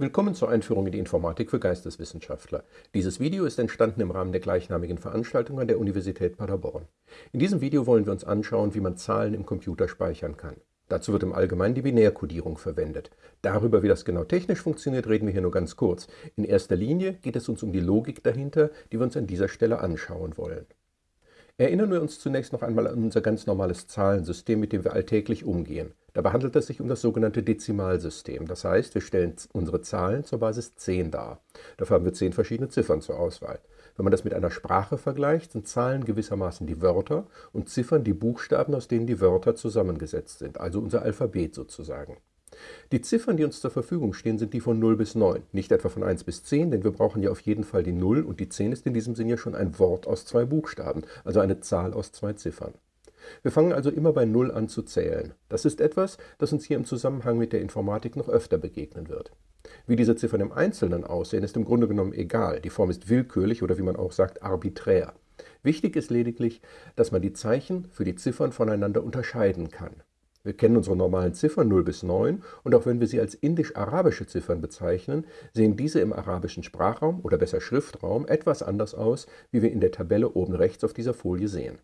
Willkommen zur Einführung in die Informatik für Geisteswissenschaftler. Dieses Video ist entstanden im Rahmen der gleichnamigen Veranstaltung an der Universität Paderborn. In diesem Video wollen wir uns anschauen, wie man Zahlen im Computer speichern kann. Dazu wird im Allgemeinen die Binärkodierung verwendet. Darüber, wie das genau technisch funktioniert, reden wir hier nur ganz kurz. In erster Linie geht es uns um die Logik dahinter, die wir uns an dieser Stelle anschauen wollen. Erinnern wir uns zunächst noch einmal an unser ganz normales Zahlensystem, mit dem wir alltäglich umgehen. Dabei handelt es sich um das sogenannte Dezimalsystem. Das heißt, wir stellen unsere Zahlen zur Basis 10 dar. Dafür haben wir 10 verschiedene Ziffern zur Auswahl. Wenn man das mit einer Sprache vergleicht, sind Zahlen gewissermaßen die Wörter und Ziffern die Buchstaben, aus denen die Wörter zusammengesetzt sind, also unser Alphabet sozusagen. Die Ziffern, die uns zur Verfügung stehen, sind die von 0 bis 9, nicht etwa von 1 bis 10, denn wir brauchen ja auf jeden Fall die 0 und die 10 ist in diesem Sinne ja schon ein Wort aus zwei Buchstaben, also eine Zahl aus zwei Ziffern. Wir fangen also immer bei 0 an zu zählen. Das ist etwas, das uns hier im Zusammenhang mit der Informatik noch öfter begegnen wird. Wie diese Ziffern im Einzelnen aussehen, ist im Grunde genommen egal. Die Form ist willkürlich oder wie man auch sagt, arbiträr. Wichtig ist lediglich, dass man die Zeichen für die Ziffern voneinander unterscheiden kann. Wir kennen unsere normalen Ziffern 0 bis 9 und auch wenn wir sie als indisch-arabische Ziffern bezeichnen, sehen diese im arabischen Sprachraum oder besser Schriftraum etwas anders aus, wie wir in der Tabelle oben rechts auf dieser Folie sehen.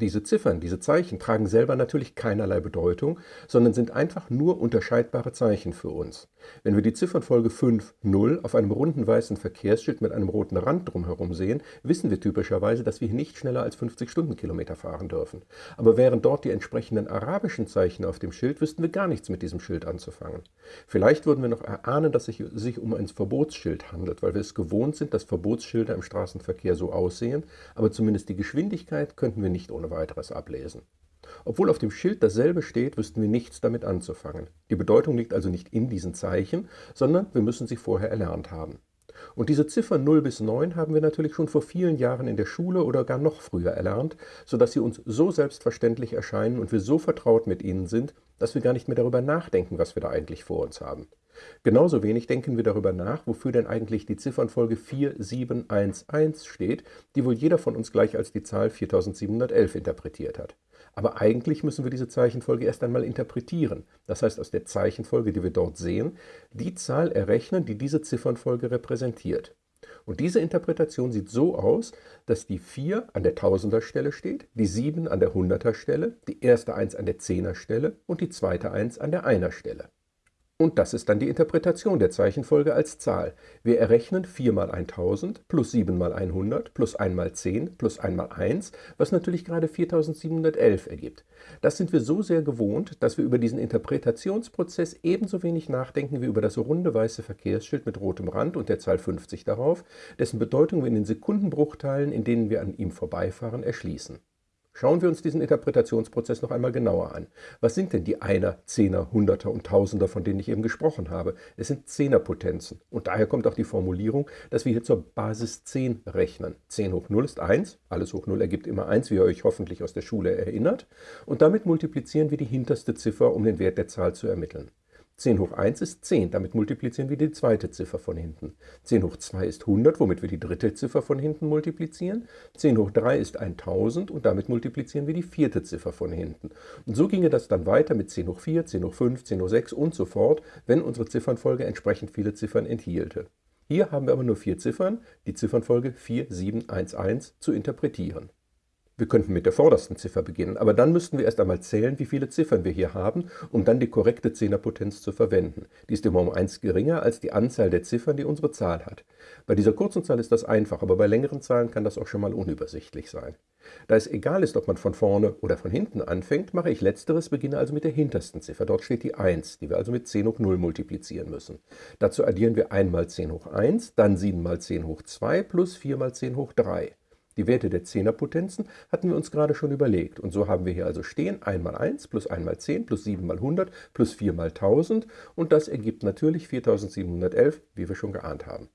Diese Ziffern, diese Zeichen tragen selber natürlich keinerlei Bedeutung, sondern sind einfach nur unterscheidbare Zeichen für uns. Wenn wir die Ziffernfolge 5, 0 auf einem runden weißen Verkehrsschild mit einem roten Rand drumherum sehen, wissen wir typischerweise, dass wir hier nicht schneller als 50 Stundenkilometer fahren dürfen. Aber wären dort die entsprechenden arabischen Zeichen auf dem Schild, wüssten wir gar nichts mit diesem Schild anzufangen. Vielleicht würden wir noch erahnen, dass es sich um ein Verbotsschild handelt, weil wir es gewohnt sind, dass Verbotsschilder im Straßenverkehr so aussehen, aber zumindest die Geschwindigkeit könnten wir nicht ohne weiteres ablesen. Obwohl auf dem Schild dasselbe steht, wüssten wir nichts damit anzufangen. Die Bedeutung liegt also nicht in diesen Zeichen, sondern wir müssen sie vorher erlernt haben. Und diese Ziffern 0 bis 9 haben wir natürlich schon vor vielen Jahren in der Schule oder gar noch früher erlernt, sodass sie uns so selbstverständlich erscheinen und wir so vertraut mit ihnen sind, dass wir gar nicht mehr darüber nachdenken, was wir da eigentlich vor uns haben. Genauso wenig denken wir darüber nach, wofür denn eigentlich die Ziffernfolge 4711 steht, die wohl jeder von uns gleich als die Zahl 4711 interpretiert hat. Aber eigentlich müssen wir diese Zeichenfolge erst einmal interpretieren, das heißt aus der Zeichenfolge, die wir dort sehen, die Zahl errechnen, die diese Ziffernfolge repräsentiert. Und diese Interpretation sieht so aus, dass die 4 an der Tausenderstelle steht, die 7 an der Hunderterstelle, die erste 1 an der Zehnerstelle und die zweite 1 an der Einerstelle. Und das ist dann die Interpretation der Zeichenfolge als Zahl. Wir errechnen 4 mal 1000 plus 7 mal 100 plus 1 mal 10 plus 1 mal 1, was natürlich gerade 4711 ergibt. Das sind wir so sehr gewohnt, dass wir über diesen Interpretationsprozess ebenso wenig nachdenken wie über das runde weiße Verkehrsschild mit rotem Rand und der Zahl 50 darauf, dessen Bedeutung wir in den Sekundenbruchteilen, in denen wir an ihm vorbeifahren, erschließen. Schauen wir uns diesen Interpretationsprozess noch einmal genauer an. Was sind denn die Einer, Zehner, Hunderter und Tausender, von denen ich eben gesprochen habe? Es sind Zehnerpotenzen. Und daher kommt auch die Formulierung, dass wir hier zur Basis 10 rechnen. 10 hoch 0 ist 1, alles hoch 0 ergibt immer 1, wie ihr euch hoffentlich aus der Schule erinnert. Und damit multiplizieren wir die hinterste Ziffer, um den Wert der Zahl zu ermitteln. 10 hoch 1 ist 10, damit multiplizieren wir die zweite Ziffer von hinten. 10 hoch 2 ist 100, womit wir die dritte Ziffer von hinten multiplizieren. 10 hoch 3 ist 1000 und damit multiplizieren wir die vierte Ziffer von hinten. Und so ginge das dann weiter mit 10 hoch 4, 10 hoch 5, 10 hoch 6 und so fort, wenn unsere Ziffernfolge entsprechend viele Ziffern enthielte. Hier haben wir aber nur vier Ziffern, die Ziffernfolge 4711 zu interpretieren. Wir könnten mit der vordersten Ziffer beginnen, aber dann müssten wir erst einmal zählen, wie viele Ziffern wir hier haben, um dann die korrekte Zehnerpotenz zu verwenden. Die ist immer um 1 geringer als die Anzahl der Ziffern, die unsere Zahl hat. Bei dieser kurzen Zahl ist das einfach, aber bei längeren Zahlen kann das auch schon mal unübersichtlich sein. Da es egal ist, ob man von vorne oder von hinten anfängt, mache ich letzteres, beginne also mit der hintersten Ziffer. Dort steht die 1, die wir also mit 10 hoch 0 multiplizieren müssen. Dazu addieren wir 1 mal 10 hoch 1, dann 7 mal 10 hoch 2 plus 4 mal 10 hoch 3. Die Werte der Zehnerpotenzen hatten wir uns gerade schon überlegt. Und so haben wir hier also stehen 1 mal 1 plus 1 mal 10 plus 7 mal 100 plus 4 mal 1000 und das ergibt natürlich 4711, wie wir schon geahnt haben.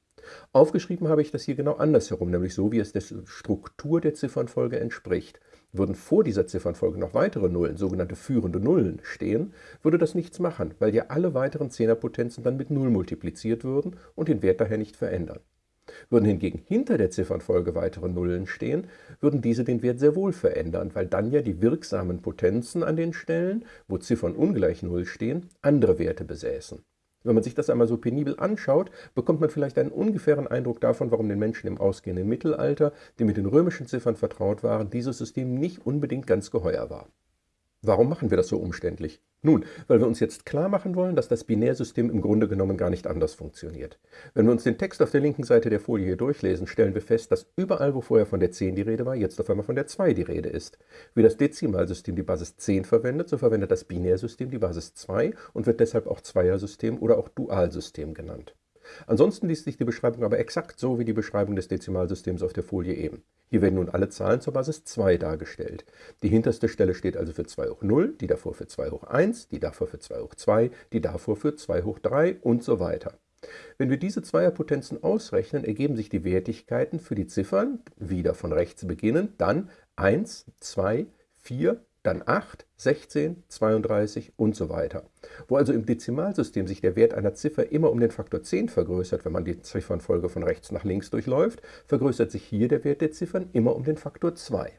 Aufgeschrieben habe ich das hier genau andersherum, nämlich so, wie es der Struktur der Ziffernfolge entspricht. Würden vor dieser Ziffernfolge noch weitere Nullen, sogenannte führende Nullen, stehen, würde das nichts machen, weil ja alle weiteren Zehnerpotenzen dann mit 0 multipliziert würden und den Wert daher nicht verändern. Würden hingegen hinter der Ziffernfolge weitere Nullen stehen, würden diese den Wert sehr wohl verändern, weil dann ja die wirksamen Potenzen an den Stellen, wo Ziffern ungleich Null stehen, andere Werte besäßen. Wenn man sich das einmal so penibel anschaut, bekommt man vielleicht einen ungefähren Eindruck davon, warum den Menschen im ausgehenden Mittelalter, die mit den römischen Ziffern vertraut waren, dieses System nicht unbedingt ganz geheuer war. Warum machen wir das so umständlich? Nun, weil wir uns jetzt klar machen wollen, dass das Binärsystem im Grunde genommen gar nicht anders funktioniert. Wenn wir uns den Text auf der linken Seite der Folie hier durchlesen, stellen wir fest, dass überall, wo vorher von der 10 die Rede war, jetzt auf einmal von der 2 die Rede ist. Wie das Dezimalsystem die Basis 10 verwendet, so verwendet das Binärsystem die Basis 2 und wird deshalb auch Zweiersystem oder auch Dualsystem genannt. Ansonsten liest sich die Beschreibung aber exakt so wie die Beschreibung des Dezimalsystems auf der Folie eben. Hier werden nun alle Zahlen zur Basis 2 dargestellt. Die hinterste Stelle steht also für 2 hoch 0, die davor für 2 hoch 1, die davor für 2 hoch 2, die davor für 2 hoch 3 und so weiter. Wenn wir diese Zweierpotenzen ausrechnen, ergeben sich die Wertigkeiten für die Ziffern, wieder von rechts beginnend, dann 1, 2, 4, dann 8, 16, 32 und so weiter. Wo also im Dezimalsystem sich der Wert einer Ziffer immer um den Faktor 10 vergrößert, wenn man die Ziffernfolge von rechts nach links durchläuft, vergrößert sich hier der Wert der Ziffern immer um den Faktor 2.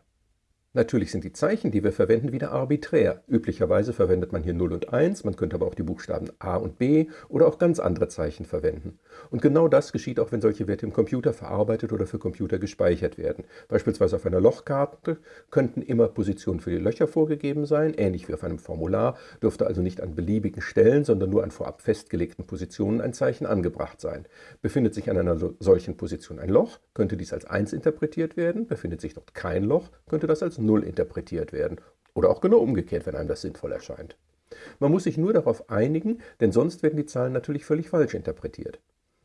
Natürlich sind die Zeichen, die wir verwenden, wieder arbiträr. Üblicherweise verwendet man hier 0 und 1, man könnte aber auch die Buchstaben A und B oder auch ganz andere Zeichen verwenden. Und genau das geschieht auch, wenn solche Werte im Computer verarbeitet oder für Computer gespeichert werden. Beispielsweise auf einer Lochkarte könnten immer Positionen für die Löcher vorgegeben sein, ähnlich wie auf einem Formular, dürfte also nicht an beliebigen Stellen, sondern nur an vorab festgelegten Positionen ein Zeichen angebracht sein. Befindet sich an einer solchen Position ein Loch, könnte dies als 1 interpretiert werden, befindet sich dort kein Loch, könnte das als 0 interpretiert werden. Oder auch genau umgekehrt, wenn einem das sinnvoll erscheint. Man muss sich nur darauf einigen, denn sonst werden die Zahlen natürlich völlig falsch interpretiert.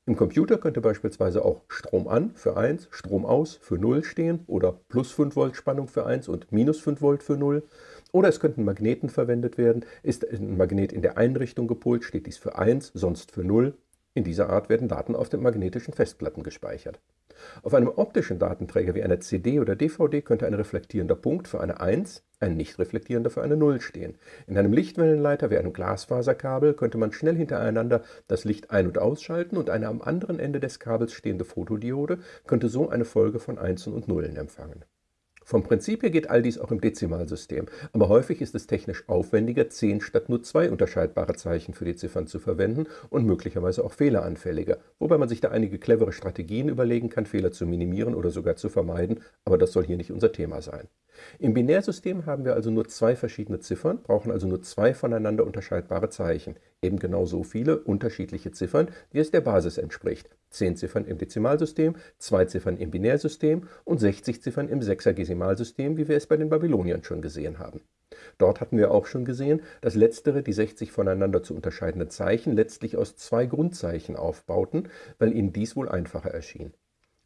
Im Computer könnte beispielsweise auch Strom an für 1, Strom aus für 0 stehen oder plus 5 Volt Spannung für 1 und minus 5 Volt für 0. Oder es könnten Magneten verwendet werden. Ist ein Magnet in der einen Richtung gepolt, steht dies für 1, sonst für 0. In dieser Art werden Daten auf den magnetischen Festplatten gespeichert. Auf einem optischen Datenträger wie einer CD oder DVD könnte ein reflektierender Punkt für eine 1, ein nicht reflektierender für eine 0 stehen. In einem Lichtwellenleiter wie einem Glasfaserkabel könnte man schnell hintereinander das Licht ein- und ausschalten und eine am anderen Ende des Kabels stehende Fotodiode könnte so eine Folge von Einsen und Nullen empfangen. Vom Prinzip her geht all dies auch im Dezimalsystem, aber häufig ist es technisch aufwendiger, 10 statt nur zwei unterscheidbare Zeichen für die Ziffern zu verwenden und möglicherweise auch fehleranfälliger, wobei man sich da einige clevere Strategien überlegen kann, Fehler zu minimieren oder sogar zu vermeiden, aber das soll hier nicht unser Thema sein. Im Binärsystem haben wir also nur zwei verschiedene Ziffern, brauchen also nur zwei voneinander unterscheidbare Zeichen, eben genau so viele unterschiedliche Ziffern, wie es der Basis entspricht. 10 Ziffern im Dezimalsystem, 2 Ziffern im Binärsystem und 60 Ziffern im Sechsergesimalsystem, wie wir es bei den Babyloniern schon gesehen haben. Dort hatten wir auch schon gesehen, dass letztere die 60 voneinander zu unterscheidenden Zeichen letztlich aus zwei Grundzeichen aufbauten, weil ihnen dies wohl einfacher erschien.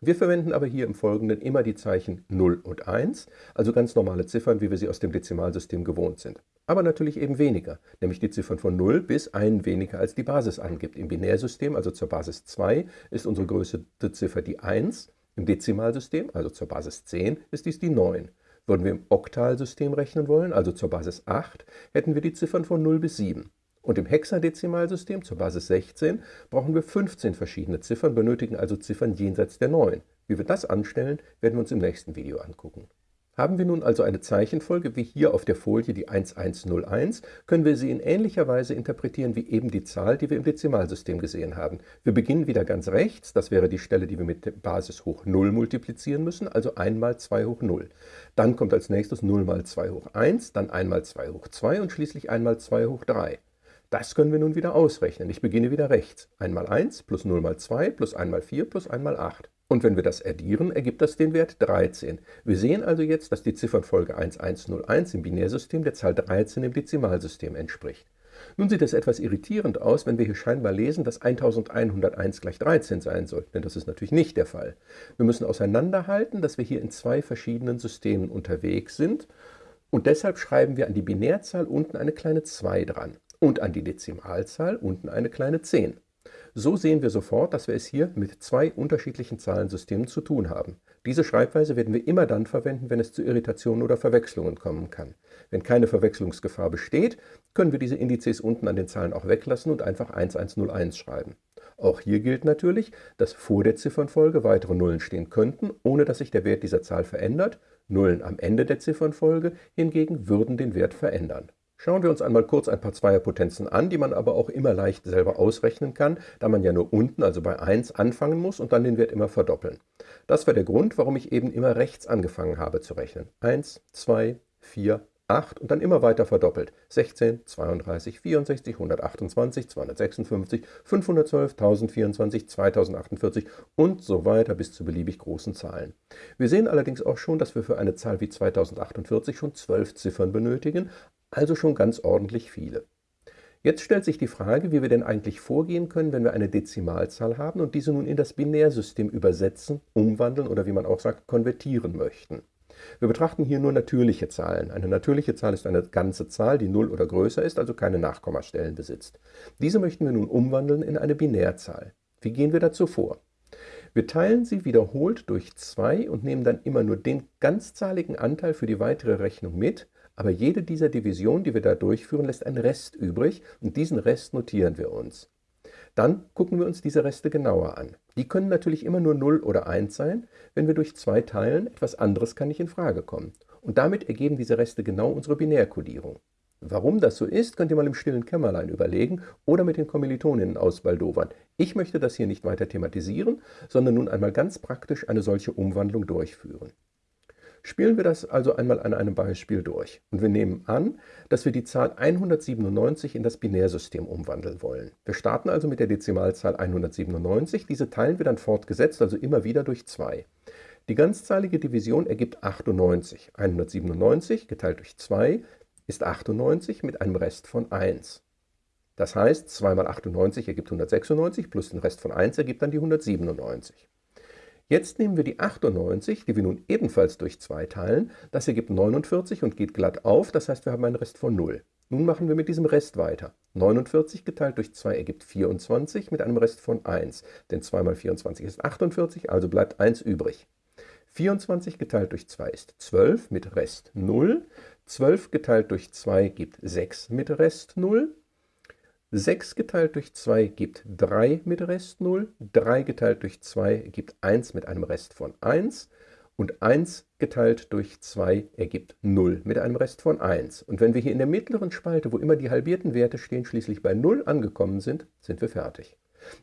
Wir verwenden aber hier im Folgenden immer die Zeichen 0 und 1, also ganz normale Ziffern, wie wir sie aus dem Dezimalsystem gewohnt sind. Aber natürlich eben weniger, nämlich die Ziffern von 0 bis 1 weniger als die Basis angibt. Im Binärsystem, also zur Basis 2, ist unsere größte Ziffer die 1. Im Dezimalsystem, also zur Basis 10, ist dies die 9. Würden wir im Oktalsystem rechnen wollen, also zur Basis 8, hätten wir die Ziffern von 0 bis 7. Und im Hexadezimalsystem zur Basis 16 brauchen wir 15 verschiedene Ziffern, benötigen also Ziffern jenseits der 9. Wie wir das anstellen, werden wir uns im nächsten Video angucken. Haben wir nun also eine Zeichenfolge wie hier auf der Folie die 1101, können wir sie in ähnlicher Weise interpretieren wie eben die Zahl, die wir im Dezimalsystem gesehen haben. Wir beginnen wieder ganz rechts, das wäre die Stelle, die wir mit der Basis hoch 0 multiplizieren müssen, also 1 mal 2 hoch 0. Dann kommt als nächstes 0 mal 2 hoch 1, dann 1 mal 2 hoch 2 und schließlich 1 mal 2 hoch 3. Das können wir nun wieder ausrechnen. Ich beginne wieder rechts. 1 mal 1 plus 0 mal 2 plus 1 mal 4 plus 1 mal 8. Und wenn wir das addieren, ergibt das den Wert 13. Wir sehen also jetzt, dass die Ziffernfolge 1101 im Binärsystem der Zahl 13 im Dezimalsystem entspricht. Nun sieht es etwas irritierend aus, wenn wir hier scheinbar lesen, dass 1101 gleich 13 sein soll, denn das ist natürlich nicht der Fall. Wir müssen auseinanderhalten, dass wir hier in zwei verschiedenen Systemen unterwegs sind und deshalb schreiben wir an die Binärzahl unten eine kleine 2 dran und an die Dezimalzahl unten eine kleine 10. So sehen wir sofort, dass wir es hier mit zwei unterschiedlichen Zahlensystemen zu tun haben. Diese Schreibweise werden wir immer dann verwenden, wenn es zu Irritationen oder Verwechslungen kommen kann. Wenn keine Verwechslungsgefahr besteht, können wir diese Indizes unten an den Zahlen auch weglassen und einfach 1101 schreiben. Auch hier gilt natürlich, dass vor der Ziffernfolge weitere Nullen stehen könnten, ohne dass sich der Wert dieser Zahl verändert. Nullen am Ende der Ziffernfolge hingegen würden den Wert verändern. Schauen wir uns einmal kurz ein paar Zweierpotenzen an, die man aber auch immer leicht selber ausrechnen kann, da man ja nur unten, also bei 1, anfangen muss und dann den Wert immer verdoppeln. Das war der Grund, warum ich eben immer rechts angefangen habe zu rechnen. 1, 2, 4, 8 und dann immer weiter verdoppelt. 16, 32, 64, 128, 256, 512, 1024, 2048 und so weiter bis zu beliebig großen Zahlen. Wir sehen allerdings auch schon, dass wir für eine Zahl wie 2048 schon 12 Ziffern benötigen, also schon ganz ordentlich viele. Jetzt stellt sich die Frage, wie wir denn eigentlich vorgehen können, wenn wir eine Dezimalzahl haben und diese nun in das Binärsystem übersetzen, umwandeln oder wie man auch sagt, konvertieren möchten. Wir betrachten hier nur natürliche Zahlen. Eine natürliche Zahl ist eine ganze Zahl, die 0 oder größer ist, also keine Nachkommastellen besitzt. Diese möchten wir nun umwandeln in eine Binärzahl. Wie gehen wir dazu vor? Wir teilen sie wiederholt durch 2 und nehmen dann immer nur den ganzzahligen Anteil für die weitere Rechnung mit, aber jede dieser Divisionen, die wir da durchführen, lässt einen Rest übrig und diesen Rest notieren wir uns. Dann gucken wir uns diese Reste genauer an. Die können natürlich immer nur 0 oder 1 sein. Wenn wir durch 2 teilen, etwas anderes kann nicht in Frage kommen. Und damit ergeben diese Reste genau unsere Binärkodierung. Warum das so ist, könnt ihr mal im stillen Kämmerlein überlegen oder mit den Kommilitoninnen ausbaldowern. Ich möchte das hier nicht weiter thematisieren, sondern nun einmal ganz praktisch eine solche Umwandlung durchführen. Spielen wir das also einmal an einem Beispiel durch. Und wir nehmen an, dass wir die Zahl 197 in das Binärsystem umwandeln wollen. Wir starten also mit der Dezimalzahl 197. Diese teilen wir dann fortgesetzt, also immer wieder durch 2. Die ganzzahlige Division ergibt 98. 197 geteilt durch 2 ist 98 mit einem Rest von 1. Das heißt, 2 mal 98 ergibt 196 plus den Rest von 1 ergibt dann die 197. Jetzt nehmen wir die 98, die wir nun ebenfalls durch 2 teilen. Das ergibt 49 und geht glatt auf, das heißt, wir haben einen Rest von 0. Nun machen wir mit diesem Rest weiter. 49 geteilt durch 2 ergibt 24 mit einem Rest von 1, denn 2 mal 24 ist 48, also bleibt 1 übrig. 24 geteilt durch 2 ist 12 mit Rest 0. 12 geteilt durch 2 gibt 6 mit Rest 0. 6 geteilt durch 2 gibt 3 mit Rest 0, 3 geteilt durch 2 gibt 1 mit einem Rest von 1 und 1 geteilt durch 2 ergibt 0 mit einem Rest von 1. Und wenn wir hier in der mittleren Spalte, wo immer die halbierten Werte stehen, schließlich bei 0 angekommen sind, sind wir fertig.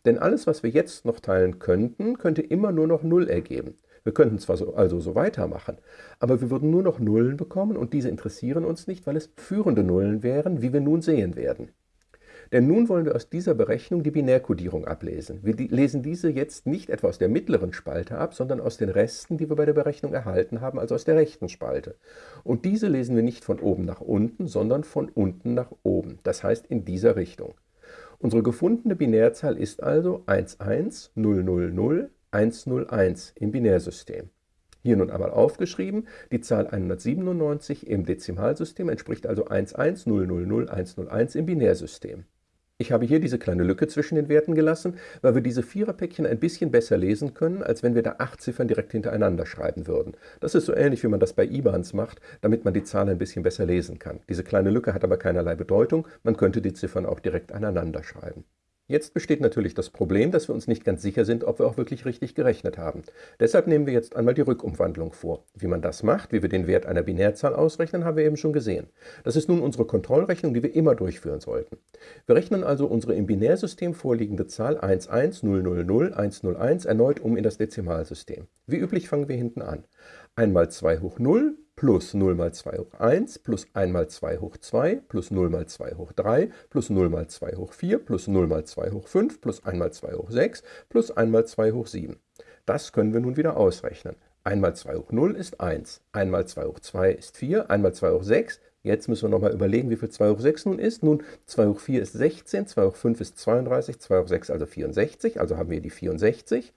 Denn alles, was wir jetzt noch teilen könnten, könnte immer nur noch 0 ergeben. Wir könnten zwar so, also so weitermachen, aber wir würden nur noch Nullen bekommen und diese interessieren uns nicht, weil es führende Nullen wären, wie wir nun sehen werden. Denn nun wollen wir aus dieser Berechnung die Binärkodierung ablesen. Wir lesen diese jetzt nicht etwa aus der mittleren Spalte ab, sondern aus den Resten, die wir bei der Berechnung erhalten haben, also aus der rechten Spalte. Und diese lesen wir nicht von oben nach unten, sondern von unten nach oben, das heißt in dieser Richtung. Unsere gefundene Binärzahl ist also 11000 im Binärsystem. Hier nun einmal aufgeschrieben, die Zahl 197 im Dezimalsystem entspricht also 110000101 im Binärsystem. Ich habe hier diese kleine Lücke zwischen den Werten gelassen, weil wir diese Viererpäckchen ein bisschen besser lesen können, als wenn wir da acht Ziffern direkt hintereinander schreiben würden. Das ist so ähnlich, wie man das bei IBANs macht, damit man die Zahl ein bisschen besser lesen kann. Diese kleine Lücke hat aber keinerlei Bedeutung, man könnte die Ziffern auch direkt aneinander schreiben. Jetzt besteht natürlich das Problem, dass wir uns nicht ganz sicher sind, ob wir auch wirklich richtig gerechnet haben. Deshalb nehmen wir jetzt einmal die Rückumwandlung vor. Wie man das macht, wie wir den Wert einer Binärzahl ausrechnen, haben wir eben schon gesehen. Das ist nun unsere Kontrollrechnung, die wir immer durchführen sollten. Wir rechnen also unsere im Binärsystem vorliegende Zahl 110000101 erneut um in das Dezimalsystem. Wie üblich fangen wir hinten an. 1 mal 2 hoch 0 plus 0 mal 2 hoch 1 plus 1 mal 2 hoch 2 plus 0 mal 2 hoch 3 plus 0 mal 2 hoch 4 plus 0 mal 2 hoch 5 plus 1 mal 2 hoch 6 plus 1 mal 2 hoch 7. Das können wir nun wieder ausrechnen. 1 mal 2 hoch 0 ist 1, 1 mal 2 hoch 2 ist 4, 1 mal 2 hoch 6. Jetzt müssen wir nochmal überlegen, wie viel 2 hoch 6 nun ist. Nun, 2 hoch 4 ist 16, 2 hoch 5 ist 32, 2 hoch 6 also 64, also haben wir die 64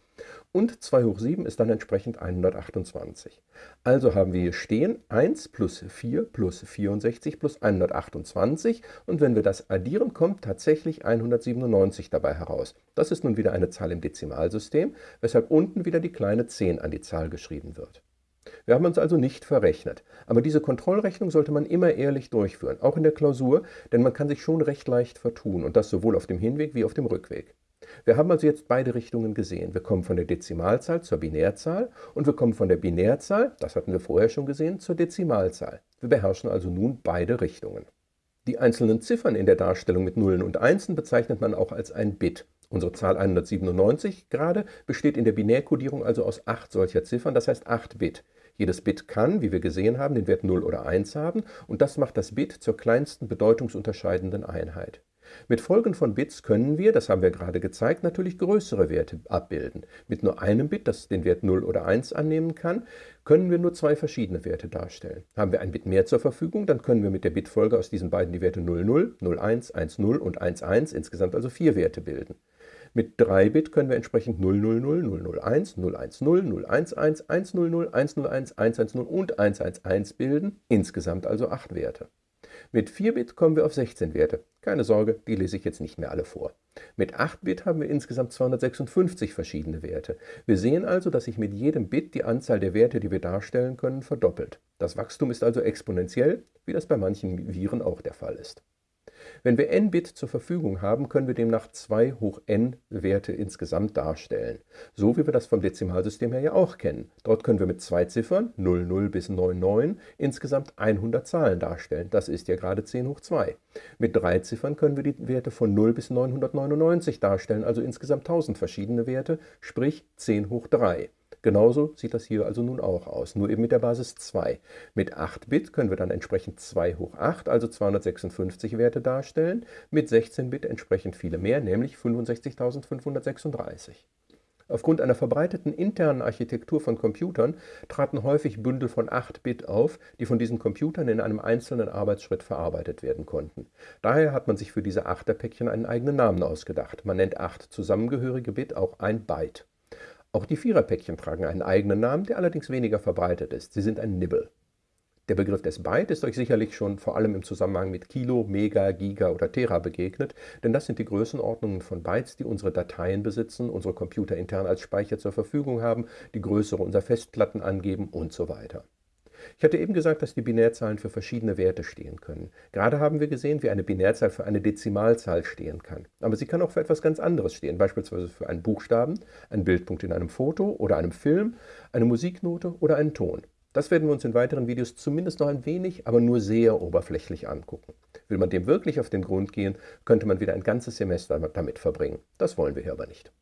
und 2 hoch 7 ist dann entsprechend 128. Also haben wir hier stehen 1 plus 4 plus 64 plus 128 und wenn wir das addieren, kommt tatsächlich 197 dabei heraus. Das ist nun wieder eine Zahl im Dezimalsystem, weshalb unten wieder die kleine 10 an die Zahl geschrieben wird. Wir haben uns also nicht verrechnet. Aber diese Kontrollrechnung sollte man immer ehrlich durchführen, auch in der Klausur, denn man kann sich schon recht leicht vertun und das sowohl auf dem Hinweg wie auf dem Rückweg. Wir haben also jetzt beide Richtungen gesehen. Wir kommen von der Dezimalzahl zur Binärzahl und wir kommen von der Binärzahl, das hatten wir vorher schon gesehen, zur Dezimalzahl. Wir beherrschen also nun beide Richtungen. Die einzelnen Ziffern in der Darstellung mit Nullen und Einsen bezeichnet man auch als ein Bit. Unsere Zahl 197 gerade besteht in der Binärkodierung also aus acht solcher Ziffern, das heißt 8 Bit. Jedes Bit kann, wie wir gesehen haben, den Wert 0 oder 1 haben und das macht das Bit zur kleinsten bedeutungsunterscheidenden Einheit. Mit Folgen von Bits können wir, das haben wir gerade gezeigt, natürlich größere Werte abbilden. Mit nur einem Bit, das den Wert 0 oder 1 annehmen kann, können wir nur zwei verschiedene Werte darstellen. Haben wir ein Bit mehr zur Verfügung, dann können wir mit der Bitfolge aus diesen beiden die Werte 00, 01, 10 und 11, insgesamt also vier Werte bilden. Mit 3 Bit können wir entsprechend 000, 001, 010, 011, 100, 101, 110 und 111 bilden, insgesamt also 8 Werte. Mit 4-Bit kommen wir auf 16 Werte. Keine Sorge, die lese ich jetzt nicht mehr alle vor. Mit 8-Bit haben wir insgesamt 256 verschiedene Werte. Wir sehen also, dass sich mit jedem Bit die Anzahl der Werte, die wir darstellen können, verdoppelt. Das Wachstum ist also exponentiell, wie das bei manchen Viren auch der Fall ist. Wenn wir n Bit zur Verfügung haben, können wir demnach 2 hoch n Werte insgesamt darstellen. So wie wir das vom Dezimalsystem her ja auch kennen. Dort können wir mit zwei Ziffern, 00 bis 99, insgesamt 100 Zahlen darstellen. Das ist ja gerade 10 hoch 2. Mit drei Ziffern können wir die Werte von 0 bis 999 darstellen, also insgesamt 1000 verschiedene Werte, sprich 10 hoch 3. Genauso sieht das hier also nun auch aus, nur eben mit der Basis 2. Mit 8 Bit können wir dann entsprechend 2 hoch 8, also 256 Werte darstellen, mit 16 Bit entsprechend viele mehr, nämlich 65.536. Aufgrund einer verbreiteten internen Architektur von Computern traten häufig Bündel von 8 Bit auf, die von diesen Computern in einem einzelnen Arbeitsschritt verarbeitet werden konnten. Daher hat man sich für diese Achterpäckchen einen eigenen Namen ausgedacht. Man nennt 8 zusammengehörige Bit auch ein Byte. Auch die Viererpäckchen tragen einen eigenen Namen, der allerdings weniger verbreitet ist. Sie sind ein Nibble. Der Begriff des Byte ist euch sicherlich schon vor allem im Zusammenhang mit Kilo, Mega, Giga oder Tera begegnet, denn das sind die Größenordnungen von Bytes, die unsere Dateien besitzen, unsere Computer intern als Speicher zur Verfügung haben, die Größe unserer Festplatten angeben und so weiter. Ich hatte eben gesagt, dass die Binärzahlen für verschiedene Werte stehen können. Gerade haben wir gesehen, wie eine Binärzahl für eine Dezimalzahl stehen kann. Aber sie kann auch für etwas ganz anderes stehen, beispielsweise für einen Buchstaben, einen Bildpunkt in einem Foto oder einem Film, eine Musiknote oder einen Ton. Das werden wir uns in weiteren Videos zumindest noch ein wenig, aber nur sehr oberflächlich angucken. Will man dem wirklich auf den Grund gehen, könnte man wieder ein ganzes Semester damit verbringen. Das wollen wir hier aber nicht.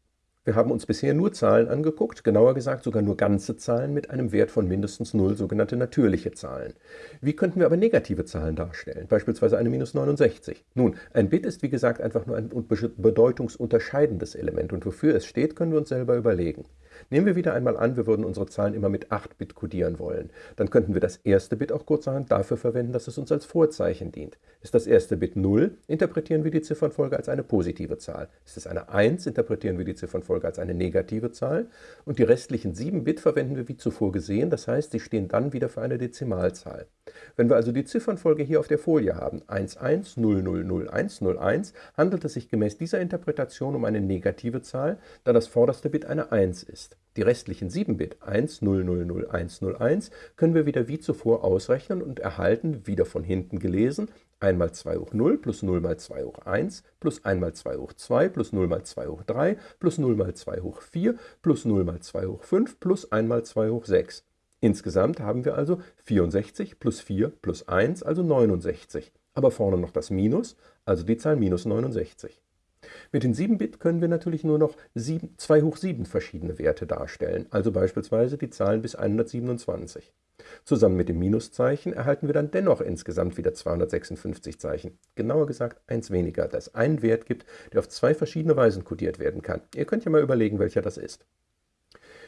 Wir haben uns bisher nur Zahlen angeguckt, genauer gesagt sogar nur ganze Zahlen mit einem Wert von mindestens 0, sogenannte natürliche Zahlen. Wie könnten wir aber negative Zahlen darstellen, beispielsweise eine minus 69? Nun, ein Bit ist wie gesagt einfach nur ein bedeutungsunterscheidendes Element und wofür es steht, können wir uns selber überlegen. Nehmen wir wieder einmal an, wir würden unsere Zahlen immer mit 8 Bit kodieren wollen. Dann könnten wir das erste Bit auch kurzerhand dafür verwenden, dass es uns als Vorzeichen dient. Ist das erste Bit 0, interpretieren wir die Ziffernfolge als eine positive Zahl. Ist es eine 1, interpretieren wir die Ziffernfolge als eine negative Zahl. Und die restlichen 7 Bit verwenden wir wie zuvor gesehen, das heißt, sie stehen dann wieder für eine Dezimalzahl. Wenn wir also die Ziffernfolge hier auf der Folie haben, 11000101, handelt es sich gemäß dieser Interpretation um eine negative Zahl, da das vorderste Bit eine 1 ist. Die restlichen 7 Bit 10000101 können wir wieder wie zuvor ausrechnen und erhalten, wieder von hinten gelesen, 1 mal 2 hoch 0 plus 0 mal 2 hoch 1 plus 1 mal 2 hoch 2 plus 0 mal 2 hoch 3 plus 0 mal 2 hoch 4 plus 0 mal 2 hoch 5 plus 1 mal 2 hoch 6. Insgesamt haben wir also 64 plus 4 plus 1, also 69. Aber vorne noch das Minus, also die Zahl minus 69. Mit den 7-Bit können wir natürlich nur noch 7, 2 hoch 7 verschiedene Werte darstellen, also beispielsweise die Zahlen bis 127. Zusammen mit dem Minuszeichen erhalten wir dann dennoch insgesamt wieder 256 Zeichen. Genauer gesagt eins weniger, da es einen Wert gibt, der auf zwei verschiedene Weisen kodiert werden kann. Ihr könnt ja mal überlegen, welcher das ist.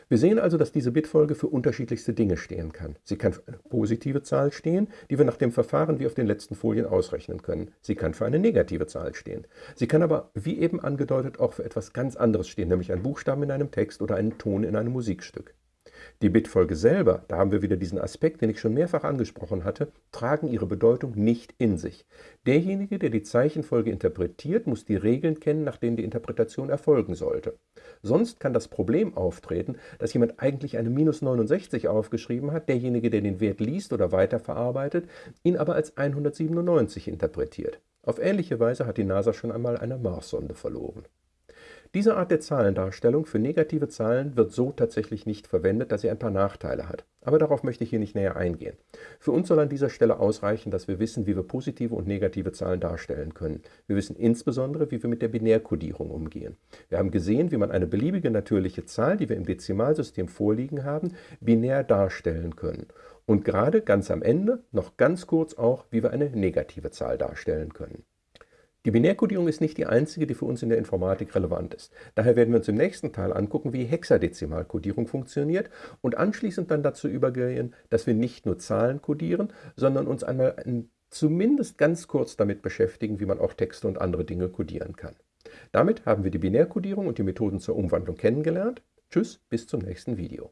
Wir sehen also, dass diese Bitfolge für unterschiedlichste Dinge stehen kann. Sie kann für eine positive Zahl stehen, die wir nach dem Verfahren wie auf den letzten Folien ausrechnen können. Sie kann für eine negative Zahl stehen. Sie kann aber, wie eben angedeutet, auch für etwas ganz anderes stehen, nämlich einen Buchstaben in einem Text oder einen Ton in einem Musikstück. Die Bitfolge selber, da haben wir wieder diesen Aspekt, den ich schon mehrfach angesprochen hatte, tragen ihre Bedeutung nicht in sich. Derjenige, der die Zeichenfolge interpretiert, muss die Regeln kennen, nach denen die Interpretation erfolgen sollte. Sonst kann das Problem auftreten, dass jemand eigentlich eine minus 69 aufgeschrieben hat, derjenige, der den Wert liest oder weiterverarbeitet, ihn aber als 197 interpretiert. Auf ähnliche Weise hat die NASA schon einmal eine Marssonde verloren. Diese Art der Zahlendarstellung für negative Zahlen wird so tatsächlich nicht verwendet, da sie ein paar Nachteile hat. Aber darauf möchte ich hier nicht näher eingehen. Für uns soll an dieser Stelle ausreichen, dass wir wissen, wie wir positive und negative Zahlen darstellen können. Wir wissen insbesondere, wie wir mit der Binärkodierung umgehen. Wir haben gesehen, wie man eine beliebige natürliche Zahl, die wir im Dezimalsystem vorliegen haben, binär darstellen können. Und gerade ganz am Ende noch ganz kurz auch, wie wir eine negative Zahl darstellen können. Die Binärkodierung ist nicht die einzige, die für uns in der Informatik relevant ist. Daher werden wir uns im nächsten Teil angucken, wie Hexadezimalkodierung funktioniert und anschließend dann dazu übergehen, dass wir nicht nur Zahlen kodieren, sondern uns einmal zumindest ganz kurz damit beschäftigen, wie man auch Texte und andere Dinge kodieren kann. Damit haben wir die Binärkodierung und die Methoden zur Umwandlung kennengelernt. Tschüss, bis zum nächsten Video.